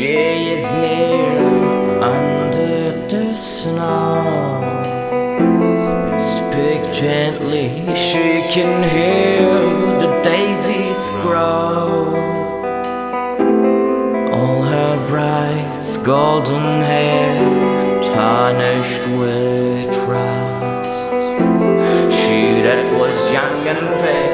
She is near under the snow. Speak gently, she can hear the daisies grow. All her bright golden hair tarnished with rust. She that was young and fair